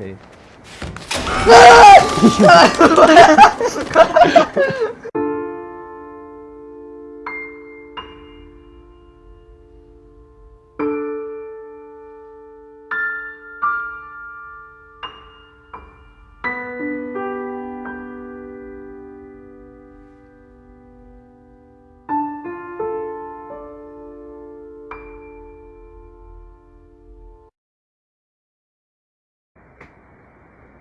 Ok.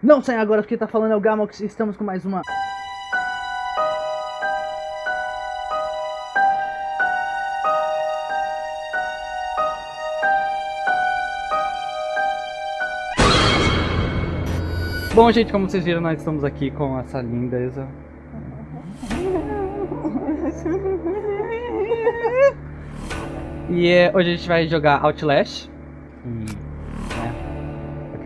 Não sai agora porque tá falando é o Gamox e estamos com mais uma. Bom, gente, como vocês viram, nós estamos aqui com essa lindeza. E é, hoje a gente vai jogar Outlast.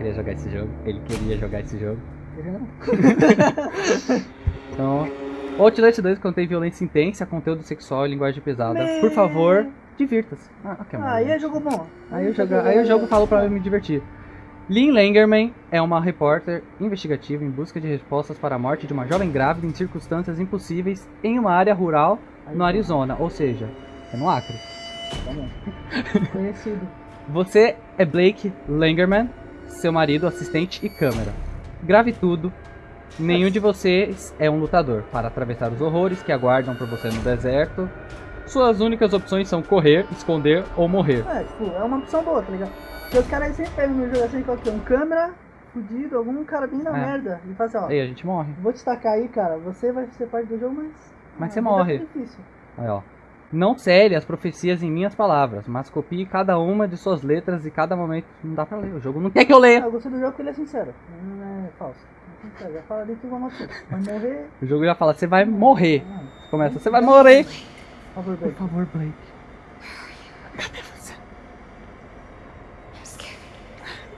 Eu queria jogar esse jogo. Ele queria jogar esse jogo. Então, o Outlast 2 contém violência intensa, conteúdo sexual e linguagem pesada. Por favor, divirta-se. Ah, ok, Ah, aí é jogo bom. Aí, o jogo, aí o jogo falou pra eu me divertir. Lynn Langerman é uma repórter investigativa em busca de respostas para a morte de uma jovem grávida em circunstâncias impossíveis em uma área rural no Arizona, ou seja, é no Acre. Tá bom. Conhecido. Você é Blake Langerman, seu marido, assistente e câmera. Grave tudo. Nenhum de vocês é um lutador para atravessar os horrores que aguardam por você no deserto. Suas únicas opções são correr, esconder ou morrer. É, tipo, é uma opção boa, tá ligado? Porque os caras sempre pegam no jogo assim, qualquer um câmera, fudido, algum cara bem na É. merda. E fala assim, ó, Aí a gente morre. vou destacar aí, cara, você vai ser parte do jogo, mas. Mas a você morre. é difícil. Aí, ó. Não cele as profecias em minhas palavras, mas copie cada uma de suas letras e cada momento. Não dá pra ler, o jogo não quer que eu Ah, leia. eu gostei do jogo porque ele é sincero. Não é falso. É sincero, já fala dentro do nosso. Vai morrer. O jogo já fala, você vai morrer. Ah, Começa, você vai morrer. Por favor, Por Blake. favor, Blake.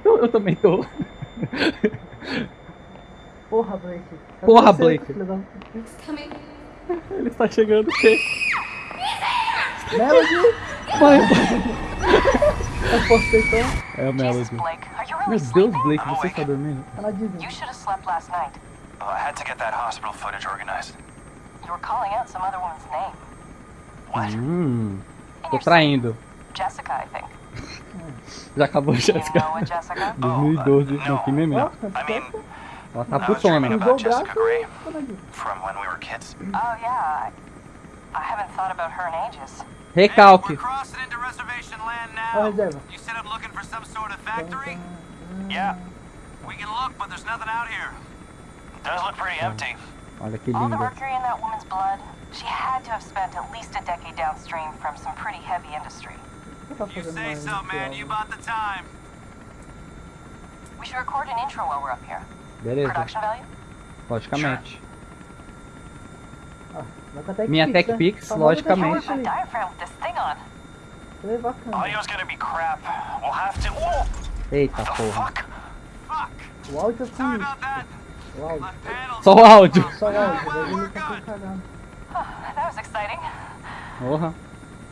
Eu, eu também tô. Porra, Blake. Cadê Porra, você, Blake. Ele está chegando o quê? Melody! Vai, Eu postei então. É o Jesus, Melody. Meu Deus? Blake, você está dormindo? Ela diz. You should have slept last night. Oh, I had to get that hospital footage organized. You were calling out some other woman's name. What? Hum, tô traindo. Jessica, I think. Já acabou, Jessica? 2012, Oh, não, que meme. Ela tá putona. from when we were kids. Oh, yeah. I, I haven't thought about her in ages. Recalque. We're crossing into reservation land now. You said I'm looking for some sort of factory? Yeah. We can look, but there's nothing out here. Does look pretty empty. Olha que All the mercury in that woman's blood, she had to have spent at least a decade downstream from some pretty heavy industry. O que tá You say so, man. You bought the time. We should record an intro while we're up here. Beleza, Production value? logicamente. Vai com a Tech Minha Pix, Tech né? Pix, Famosa logicamente. Whoa! Eita porra. O áudio é assim. O áudio. Só o áudio. Só o áudio. Tá. Porra.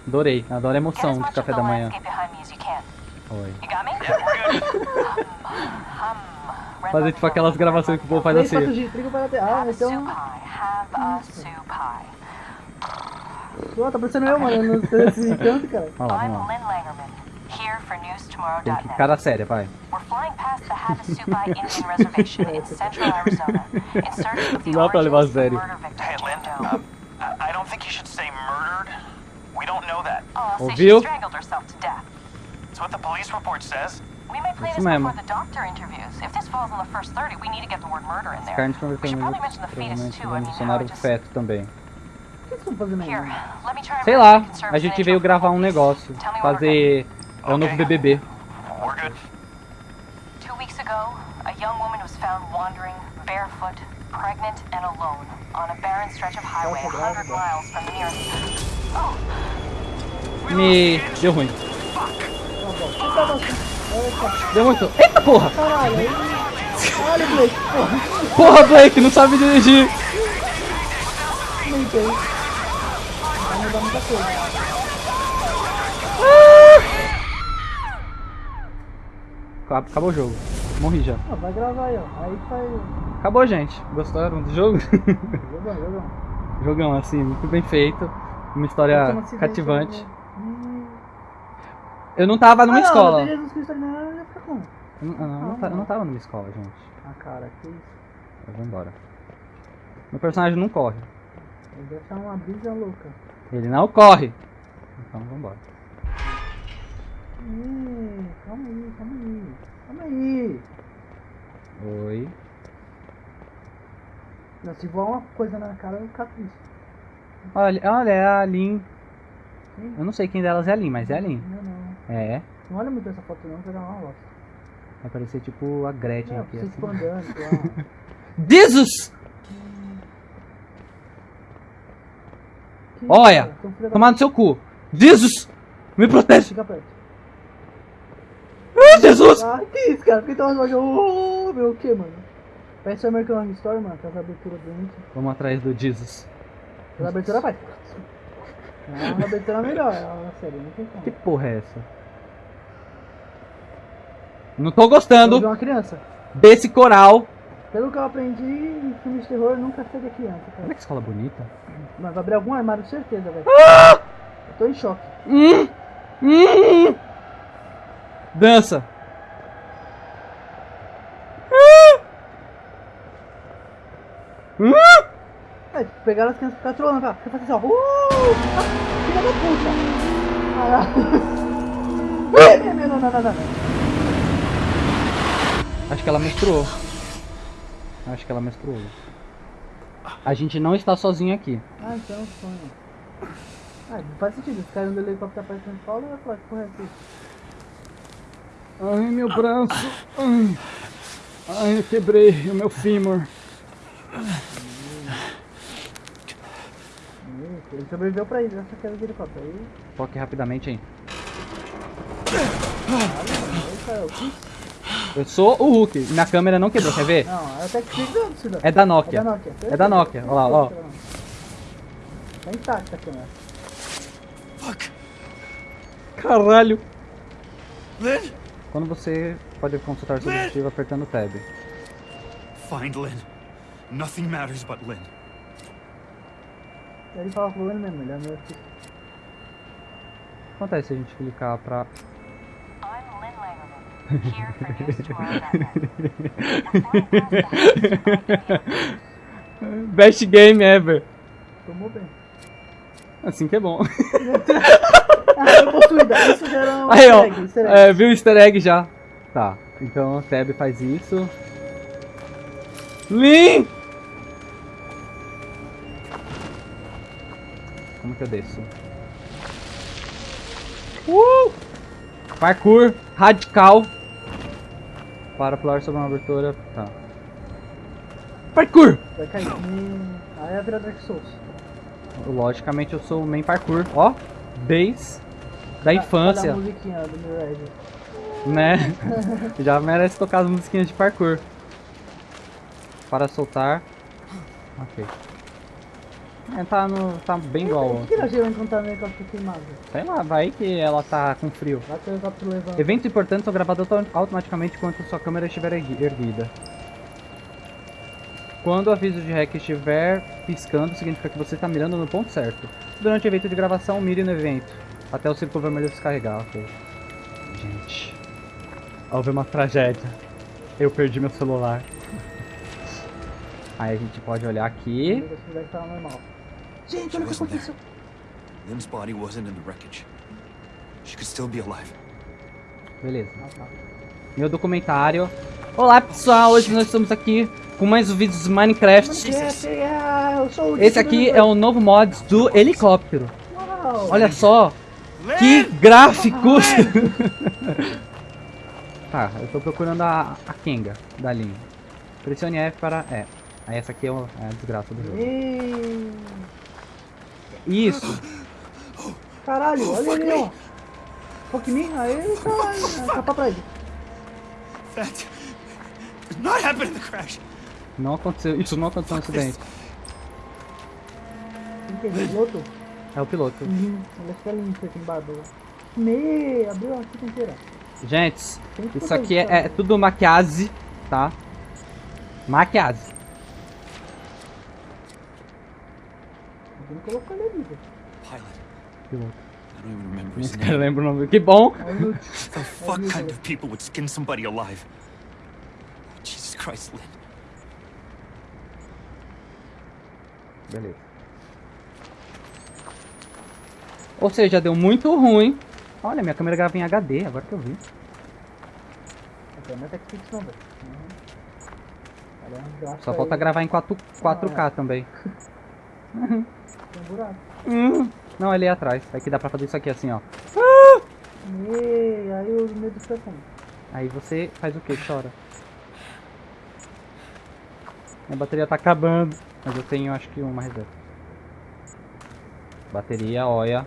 Adorei. Adoro a emoção de café da manhã. Oi. Fazer tipo aquelas gravações que o povo faz assim. 3, 4G, trigo para ter. Ah, então. Pô, tá parecendo eu, mano. Eu não sei esse canto, cara. Olha lá, I'm vamos lá. Lynn Langerman, here for Tem que cara séria, pai. We're flying past the Havasupai Indian Reservation in central Arizona in search of the Não dá pra levar a sério. Hey, Lynn. Um, I don't think you should say murdered. We don't know that. Oh, I'll say she strangled herself to death. It's what the police report says. We may play Isso this mesmo. before the doctor interviews. If this falls in the first 30, we need to get the word murder in there. Carnes We should probably mention the fetus provavelmente too. I vão mean, how adicionar it o just... feto também. Sei lá, a gente veio gravar um negócio. Fazer. É o novo. BBB. We're good. Two weeks ago, a young woman was found wandering, barefoot, pregnant, and alone on a barren stretch of highway a hundred miles from the nearest. Oh, Me. Deu ruim. Deu muito. Eita porra! Caralho, aí. Blake. Porra, Porra, Blake, não sabe dirigir! não entendo. Vai mudar muita coisa. Acabou o jogo. Morri já. Ah, vai gravar aí, ó. Aí faz. Acabou, gente. Gostaram do jogo? Jogão, jogão. Jogão, assim, muito bem feito. Uma história cativante. Hum. Eu não tava numa ah, escola. Não, Jesus Cristo ali como? Eu não, eu não, eu não eu não tava numa escola, gente. Ah, cara, que isso. Eu vou embora. Meu personagem não corre. Ele deve estar uma brisa louca. Ele não corre. Então vambora. Ih, calma aí, calma aí. Calma aí. Oi. Não, se voar uma coisa na cara, eu vou ficar triste. Olha, olha, é a Lin. Sim. Eu não sei quem delas é a Lin, mas é a Lin. Não, não. É. Não olha muito essa foto não, que vai dar uma bosta. Vai parecer tipo a Gretchen Não, aqui. Assim. expandando, lá. Jesus! Que Olha, isso, Tomar no seu cu. Jesus! Me protege! Fica perto. Ah, Jesus! Ah, que isso, cara? Por que tava jogando? Oh, meu, o que, mano? Parece o American Horror Story, mano. Aquela abertura doente. Vamos atrás do Jesus. Aquela abertura vai. Não, a abertura é melhor, a série, não tem como. Que porra é essa? Não tô gostando vi uma criança. desse coral. Pelo que eu aprendi, em filme de terror nunca segue criança, Olha cara. que escola bonita. Mas vai abrir algum armário, certeza, velho. Ah! Eu tô em choque. Hum, hum. Dança. Hum. É, pegaram as crianças e ficaram trolando, cara. Fica fazendo assim, ó. Uh! Ah, filha da puta! Caralho. Ih, Não, não, não, não, não. Acho que ela menstruou. Acho que ela menstruou. A gente não está sozinho aqui. Ah, então é um sonho. Ah, não faz sentido. Os caras do helicóptero aparecendo São Paulo, eu ia falar que porra é essa? Ai, meu braço. Ai, Ai eu quebrei o meu fêmur. Ele sobreviveu pra isso, essa queda de helicóptero. Aí, Foque rapidamente aí. Eu sou o Hulk. Minha câmera não quebrou, quer ver? Não, é até que Cida. É da Nokia. É da Nokia. É da Nokia. Olha lá, ó. Tá intacta a câmera. Caralho. Lynn? Quando você pode consultar seu objetivo apertando o tab. Find Lynn. Nothing matters but Lynn. Ele fala com ele mesmo, ele é meu filho. O que acontece se a gente clicar pra. Best game ever. Tomou bem. Assim que é bom. Ah, possuída. Isso já era um Aí, ó. easter egg, egg. É, viu o easter egg já. Tá. Então o tab faz isso. Lin! Como que eu desço? Uh! Parkour radical. Para pular sobre uma abertura. Tá. Parkour! Vai cair. Hum, Aí é virar Dark Souls. Logicamente eu sou o main parkour. Ó, desde da Olha infância. a musiquinha do Mirage. né? Já merece tocar as musiquinhas de parkour. Para soltar. Ok. É, tá, no, tá bem igual. Por que ela gerou encontrar no helicóptero queimado? Sei lá, vai que ela tá com frio. Vai que o helicóptero levanta. Eventos importantes são gravados auto- automaticamente enquanto sua câmera estiver ergui- erguida. Quando o aviso de REC estiver piscando, significa que você está mirando no ponto certo. Durante o evento de gravação, mire no evento. Até o círculo vermelho descarregar, ok. Gente. Houve uma tragédia. Eu perdi meu celular. Aí a gente pode olhar aqui. Esse moleque tava normal. Gente, She olha o que wasn't there. aconteceu. Lynn's body wasn't in the wreckage. She could still be alive. Beleza. Meu documentário. Olá pessoal, hoje nós estamos aqui com mais um vídeo de Minecraft. Esse, é, o Esse aqui é o novo mod do helicóptero. Olha só, que gráficos! tá, eu tô procurando a, a Kenga da linha. Pressione F para... É, aí essa aqui é, o- é a desgraça do jogo. Isso, Caralho, olha ali, ó. Fuck me, aí ele tá. Capa pra ele. That did not happen in the crash. não aconteceu, isso não aconteceu no acidente. Quem é? Piloto? É o piloto. Uhum. Ele é lindo aqui barba. Me, abriu a fita inteira. Gente, isso aqui é, é tudo maquiagem, tá? Maquiagem. Ele ali, velho. Pilot. Que louco. I don't even remember his Esse cara lembra o nome. Que bom! Inútil. The fuck kind of people would skin somebody alive? Jesus Christ, Lynn. Beleza. Ou seja, deu muito ruim. Olha, minha câmera grava em HD, agora que eu vi. É TechPix não, velho. Uhum. Só falta gravar em 4, 4K também. Tem um buraco. Hum. Não, ali atrás. Aqui dá pra fazer isso aqui assim, ó. E aí o medo fica como? Aí você faz o que? Chora. Minha bateria tá acabando. Mas eu tenho acho que uma reserva. Bateria, olha.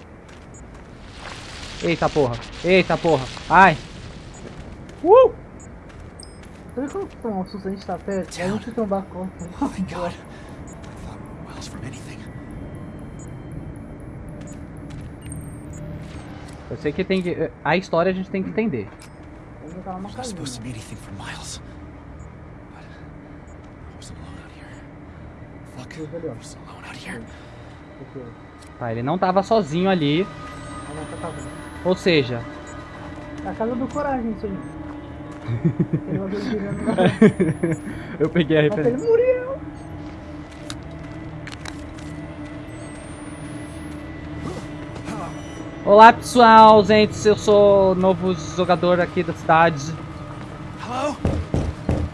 Eita porra. Eita porra. Ai. Uh! Sabe quando toma um susto a gente tá perto? A gente conta. Thank God. Eu sei que tem que. A história a gente tem que entender. Tá supposed to be anything for miles. But I wasn't alone out here. Fuck. Cruz ali, ó. I was alone out here. Porque Tá, ele não tava sozinho ali. casa. Ou seja, É a casa do coragem, isso aí. ele ele eu peguei a Nossa, ele referência. morreu! Olá pessoal, gente, eu sou novo jogador aqui da cidade. Hello?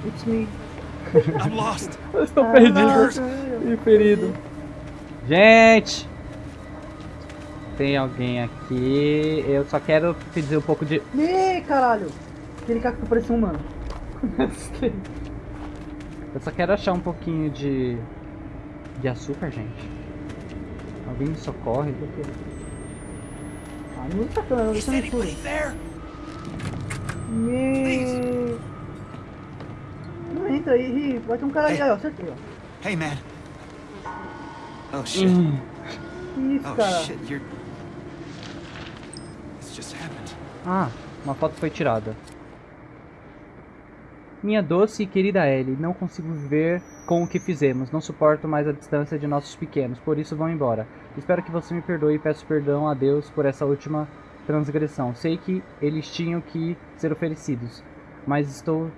It's me. I'm lost. Eu estou Ah, perdido e ferido. Gente! Tem alguém aqui. Eu só quero pedir um pouco de. Me, caralho! Aquele cara que parecia um humano. Eu só quero achar um pouquinho de. de açúcar, gente. Alguém me socorre? ah, usa a câmera, deixa no escuro. Me. Não entra aí, vai ter um cara aí, aí, ó, acertei, ó. Hey, man. Oh shit. Hum, Que isso, Oh cara? shit, you're. This just happened. Ah, uma foto foi tirada. Minha doce e querida Ellie, não consigo viver com o que fizemos. Não suporto mais a distância de nossos pequenos, por isso vão embora. Espero que você me perdoe e peço perdão a Deus por essa última transgressão. Sei que eles tinham que ser oferecidos, mas estou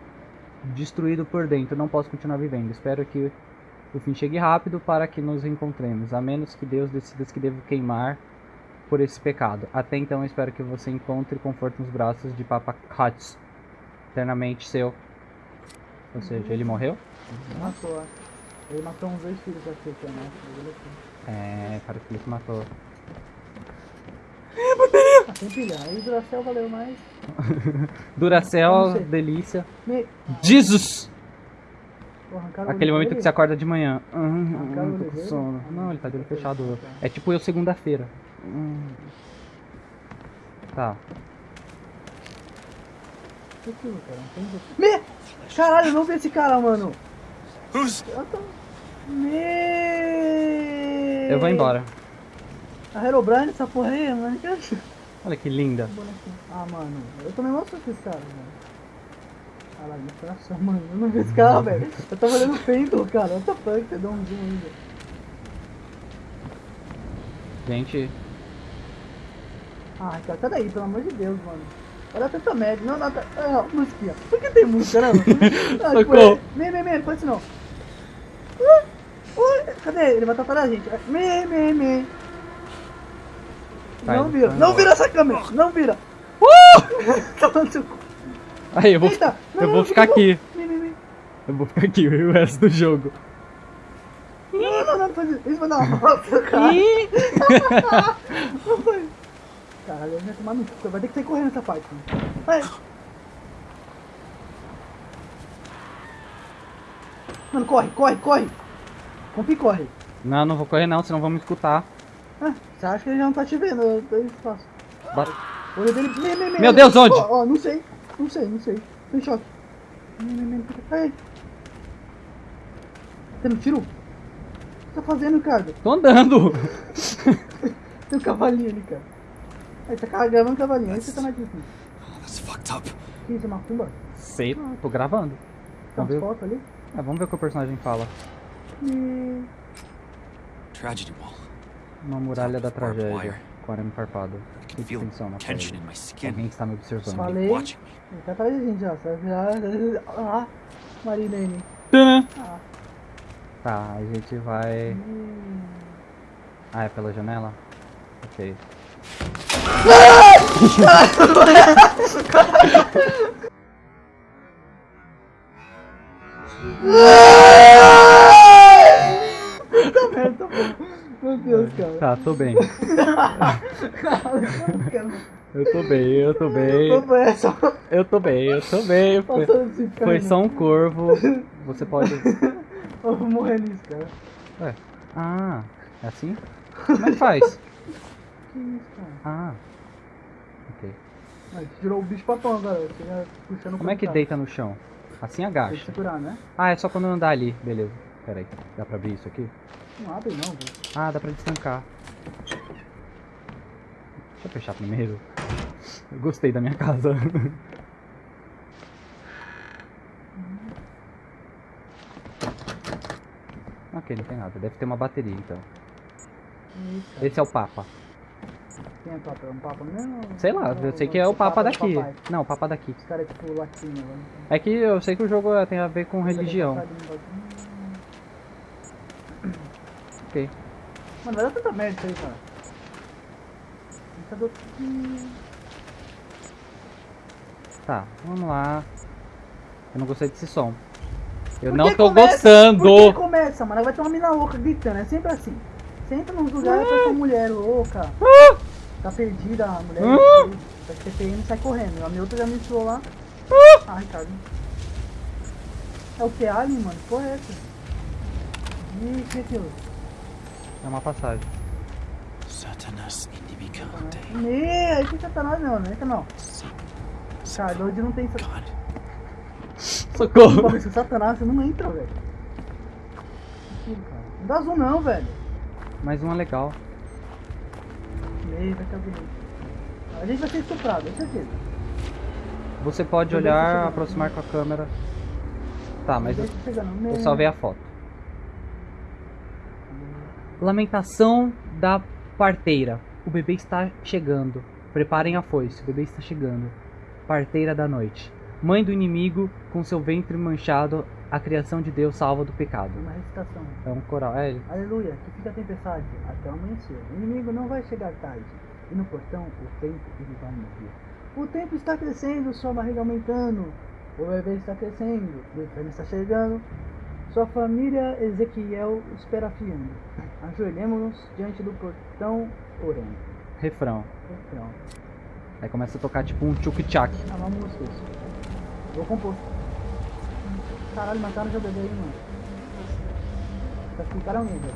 destruído por dentro. Não posso continuar vivendo. Espero que o fim chegue rápido para que nos encontremos, a menos que Deus decida que devo queimar por esse pecado. Até então, espero que você encontre conforto nos braços de Papa Katz. Eternamente seu. Ou seja, ele morreu? Matou, ó. Ele matou uns dois filhos aqui, que é ele. É, parece que ele se matou. Ah, tem pilha. Aí Duracell valeu mais. Duracell, sei. delícia. Me... Jesus! O Aquele momento dele. que você acorda de manhã. Hum, hum, o tô com dele? sono. Ah, Não, ele tá de olho não. fechado. É tipo eu segunda-feira. Hum. Tá. Me... Caralho, eu não vi esse cara, mano. Who's. Eu tô... Me... Eu vou embora. A Herobrine, essa porra aí, mano. Olha que linda. Ah, mano. Eu tomei uma com esse cara, mano. Caralho, meu coração, mano. Eu não vi esse cara, velho. Eu tava olhando o Phantom, cara. What the fuck? Você deu um zoom ainda. Gente, Ai, cara, sai daí, pelo amor de Deus, mano. Olha tanta média. Não, não, tá. Ah, musiquinha. Por que tem música, né, mano? Ah, Socorro. Me, me, me, não faz isso não. Ui, ui, cadê? Ele vai atrapalhar a gente. Me, me, me. Vai, Não vira, não vira essa câmera, não vira. Uh! Tá falando aí eu vou, Eita, não, eu não, vou não, ficar não. aqui. Me, me, me. Eu vou ficar aqui o resto do jogo. Não, não, não, não faz isso. Isso vai dar uma volta, cara. Não faz. Caralho, vai tomar no cu. Vai ter que sair correndo essa parte. Mano. Vai. Mano, corre, corre, corre. Compre e corre. Não, não vou correr não, senão vão me escutar. Ah, você acha que ele já não tá te vendo? Eu. Ba- olho dele. Me, me, me, Meu Deus, onde? Ó, ó, não sei. Não sei, não sei. Tô em choque. Ai. Você não tirou? O que tá fazendo, cara? Tô andando. Tem um cavalinho ali, cara. Aí tá carregando um cavalinho. Você tá mais difícil. Oh, that's fucked up. Que isso, é macumba? Sei, tô gravando. Tem Vamos umas ver, fotos ali? ah, vamos ver o que o personagem fala. E... Tragedy wall. Uma muralha da tragédia. Com arame farpado. Que tensão na pele. Alguém está me observando. Falei. Ele tá atrás da gente já, você vai virar... Ah, Marinene. Ah. Tá, a gente vai. Ah, é pela janela? Ok. Tá merda, tá bom. Meu Deus, cara. Tá, tô bem. Eu tô bem, eu tô bem. Qual foi essa? Eu tô bem, eu tô bem. Foi, foi só um corvo. Você pode. Eu vou morrer nisso, cara. Ué. Ah, é assim? Como é que faz? Cara? Ah. Ok. Mas tirou o bicho papão agora. Puxando Como é que deita no chão? Assim Tem que agacha. segurar, né? Ah, é só quando andar ali. Beleza. Pera aí. Dá pra abrir isso aqui? Não abre não, velho. Ah, dá pra destancar. Deixa eu fechar primeiro. Eu gostei da minha casa. ok, não tem nada. Deve ter uma bateria então. Cara. Esse é o Papa. Quem é Papa? É um Papa mesmo? Sei lá, eu sei que é o Papa daqui. Não, o Papa daqui. É tipo latino, né? É que eu sei que o jogo é- tem a ver com religião. Ok. Mano, vai dar tanta merda isso aí, cara. O- Tá, vamos lá. Eu não gostei desse som. Eu não tô começa- gostando! Por que começa, mano? Vai ter uma mina louca gritando, é sempre assim. Entra nos lugares com essa mulher louca. Tá perdida a mulher. Ah! Vai ter PM e sai correndo. A minha outra já me ensinou lá. Ah, Ricardo. É o que? Alien, mano? É essa? Ih, que é aquilo? É uma passagem. Satanas indibicante. Ih, aí tem satanás não, não entra não. Cara, hoje não tem satanás. Socorro! Porra, esse satanás você não entra, velho. Cara. Não dá zoom não, velho. Mais uma legal. Meio, vai ficar bonito. A gente vai ser estuprado, é certeza. Você pode olhar, aproximar com a câmera. Tá, mas eu, eu salvei a foto. Lamentação da parteira. O bebê está chegando. Preparem a foice, o bebê está chegando. Parteira da noite. Mãe do inimigo, com seu ventre manchado, a criação de Deus salva do pecado. Uma recitação. É um coral. É, Aleluia, que fica a tempestade até o amanhecer. O inimigo não vai chegar tarde. E no portão, o tempo ele vai morrer. O tempo está crescendo, sua barriga aumentando. O bebê está crescendo, o inferno está chegando. Sua família, Ezequiel, espera fiando. Ajoelhemos-nos diante do portão, orando. refrão. Então, Aí começa a tocar tipo um tchuk-tchak. ah, uma música isso. Vou compor. Caralho, mataram o bebê aí, mano. Tá explicaram alguém, velho.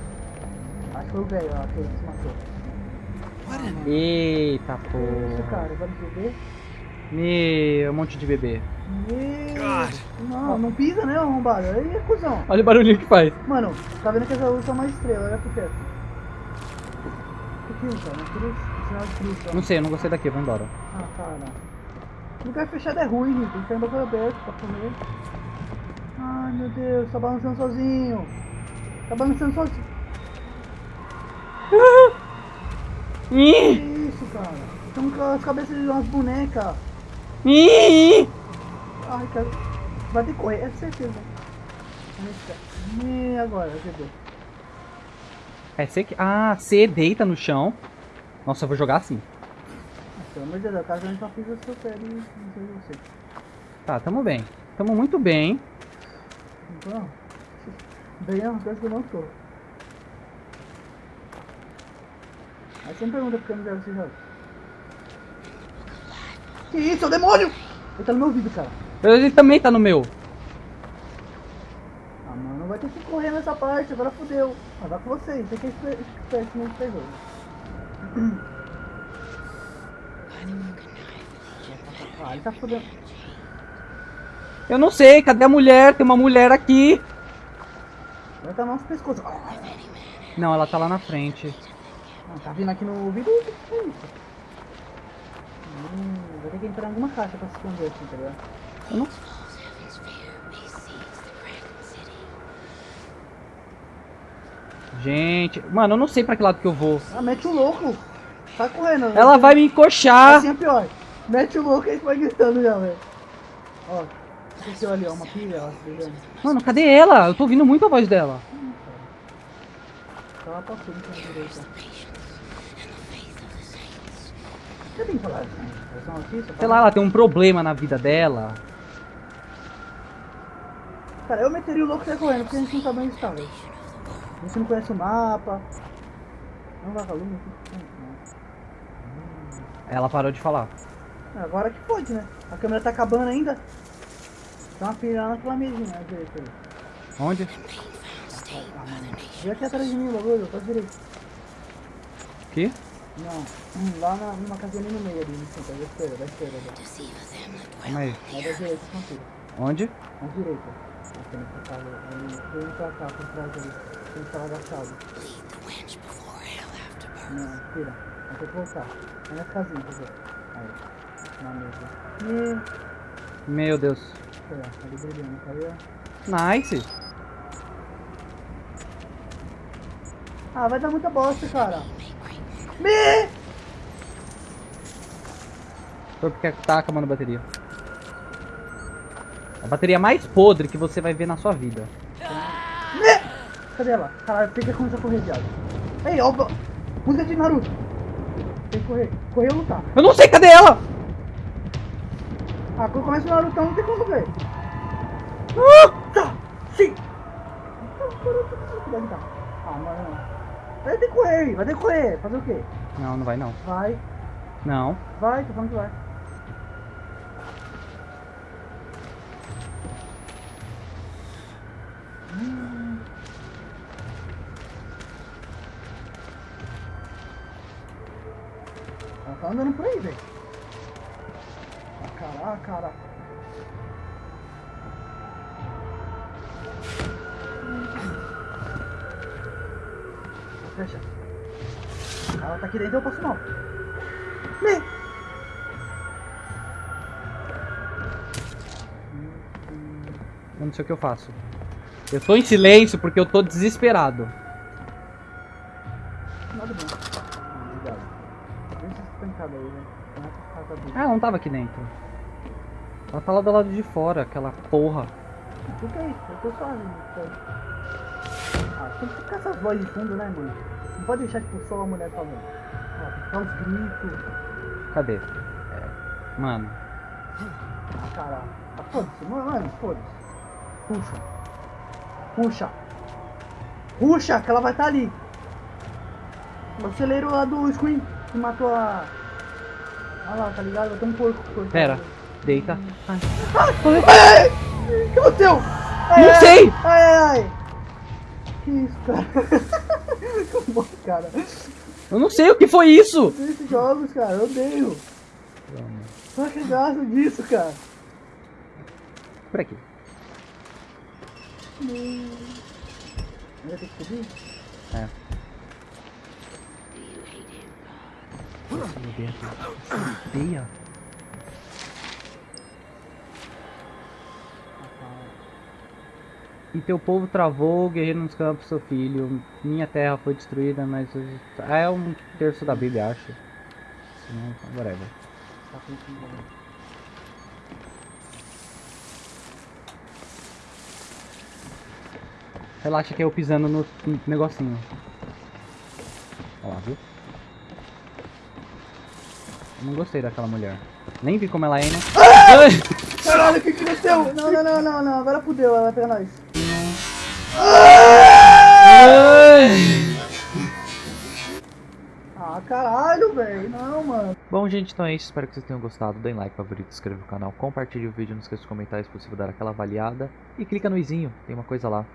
Acho que foi o velho, ó, aquele que se matou. In Eita Isso, porra. cara, vai beber. Meu, um monte de bebê. Meu... Não, não pisa, né, arrombado? Aí é cuzão. Olha o barulhinho que faz. Mano, tá vendo que essa luz é uma estrela, olha pro teto. Que aquilo, cara? Aquilo é sinal de cruz, ó. Não sei, eu não gostei daqui, eu vou embora. Ah, cara. Lugar fechado é ruim, gente. Tem que ficar em bagulho aberto pra comer. Ai, meu Deus, tá balançando sozinho. Tá balançando sozinho. Que isso, cara? Estamos com as cabeças de umas bonecas. Ai, cara. Vai ter que correr, é certeza. E agora, bebê? É C que. Ah, C deita no chão. Nossa, eu vou jogar assim. Pelo amor de Deus, caso a gente não fiz e não sei você. Tá, tamo bem. Tamo muito bem. Então, bem é coisa que eu não tô. Aí você me pergunta por que eu não jogo esse jogo. Que isso, é o demônio! Ele tá no meu ouvido, cara. Ele também tá no meu. Ah, mano, vai ter que correr nessa parte, agora fodeu. Ah, vai com vocês, você que é esper- esperto nesse jogo. Ah, ele tá fodendo. Eu não sei, cadê a mulher? Tem uma mulher aqui. Estar no nosso pescoço. Ah, Não, ela tá lá na frente. tá vindo aqui no ouvido? Hum, vai ter que entrar em alguma caixa pra se esconder assim, tá ligado? Eu não... Gente, mano, eu não sei pra que lado que eu vou. Ah, mete o louco! Sai correndo. Ela vai me encoxar. Assim é pior. Mete o louco e vai gritando já, velho. Ó, esqueceu ali, ó, uma pilha, ó, tá? Mano, cadê ela? Eu tô ouvindo muito a voz dela. Tá lá pra frente na direita. Você tem que falar assim? Essa notícia? Sei lá, ela tem um problema na vida dela. Cara, eu meteria o louco sair correndo, porque a gente não sabe onde está, velho. A gente não conhece o mapa. Não vai lume aqui. Ela parou de falar. Agora que pode, né? A câmera tá acabando ainda. Tem uma pilha lá naquela mesinha, à direita aí. Onde? Vem aqui atrás de mim, bagulho, pra direita. Aqui? Não, hum, lá na, numa casinha ali no meio ali, no centro, da esquerda, da esquerda. Da, Calma aí. é da direita, confira. Onde? Na direita. Nessa casa, ali, vem pra cá, por trás ali. Tem que estar agachado. Não, tira. Vai ter que voltar. É nessa casinha, quer ver? Aí. Na mesa. E... Meu Deus. Aí, ó, ali brilhando, aí, ó. Nice. Ah, vai dar muita bosta, cara. Me! Foi porque tá acabando a bateria. A bateria mais podre que você vai ver na sua vida. Me! Cadê ela? Caralho, que começar a correr, viado. Ei, ó, música de Naruto. Tem que correr. Correr ou lutar. Eu não sei, cadê ela? Ah, quando começa o Naruto, não tem como ver. Tá, sim. Ah, mano, não. Vai ter que correr, vai ter que correr. Fazer o quê? Não, não vai não. Vai, Não. vai, tô falando que vai. Ela tá andando por aí, velho. Fecha. Ela tá aqui dentro, eu posso não. Me! Eu não sei o que eu faço. Eu tô em silêncio porque eu tô desesperado. Nada bom. Obrigado. Deixa esse pancada aí, velho. Na casa dele. Ah, ela não tava aqui dentro. Ela tá lá do lado de fora, aquela porra. É isso? Eu tô suave. Tem que ficar essas vozes de fundo, né, mano? Não pode deixar, tipo, só a mulher falando. Ah, tem que ficar os gritos. Cadê? É, Mano, Ah, caralho. Ah, foda-se, mano, foda-se. Puxa. Puxa. Puxa, que ela vai estar ali. O celeiro lá do Scream, que matou a... Olha lá, tá ligado? Tem um porco. porco pera. Deita. Ai. Ai! O que aconteceu? Ai, Não ai, sei! Ai, ai, ai! Que isso, cara? Bom, cara. Eu não sei o que foi isso! Esses jogos, cara, eu odeio. Só que gasto disso, cara. Por aqui. Vai ter que subir? É. Nossa, meu Deus. Odeia. E teu povo travou, guerreiro nos campos, seu filho. Minha terra foi destruída, mas. hoje- Ah, é um terço da Bíblia, acho. Se não, whatever. Tá? Relaxa que eu pisando no negocinho. Olha lá, viu? Eu não gostei daquela mulher. Nem vi como ela é, né? Ai! Caralho, o que que aconteceu? Não, não, não, não, não. Agora fudeu, ela vai pegar nós. Caralho, velho. Não, mano. Bom, gente, então é isso. Espero que vocês tenham gostado. Deem like, favorito, inscreva no canal, compartilhe o vídeo, não esqueça de comentar se possível dar aquela avaliada. E clica no izinho, tem uma coisa lá.